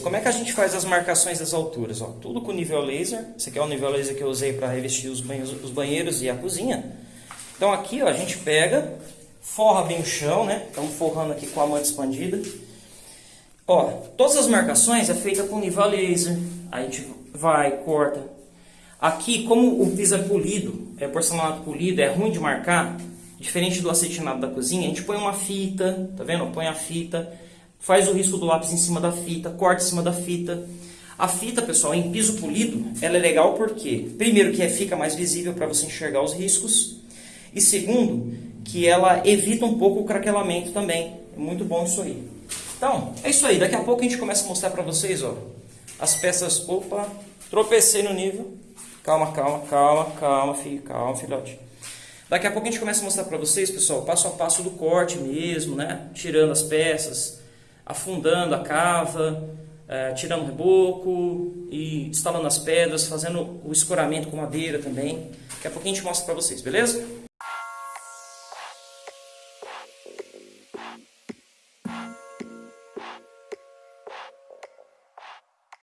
Como é que a gente faz as marcações das alturas? Ó, tudo com nível laser. Esse aqui é o nível laser que eu usei para revestir os banheiros, os banheiros, e a cozinha. Então aqui ó, a gente pega, forra bem o chão, né? Estamos forrando aqui com a manta expandida. Ó, todas as marcações é feita com nível laser. A gente vai, corta. Aqui, como o piso é polido, é porcelanato polido, é ruim de marcar, diferente do acetinado da cozinha, a gente põe uma fita, tá vendo? Põe a fita faz o risco do lápis em cima da fita, corta em cima da fita. A fita, pessoal, em piso polido, ela é legal porque, primeiro, que é, fica mais visível para você enxergar os riscos, e segundo, que ela evita um pouco o craquelamento também. É muito bom isso aí. Então, é isso aí. Daqui a pouco a gente começa a mostrar para vocês, ó, as peças... Opa, tropecei no nível. Calma, calma, calma, calma, filho, calma, filhote. Daqui a pouco a gente começa a mostrar para vocês, pessoal, passo a passo do corte mesmo, né? Tirando as peças, afundando a cava, uh, tirando reboco e instalando as pedras, fazendo o escoramento com madeira também. Daqui a pouquinho a gente mostra para vocês, beleza?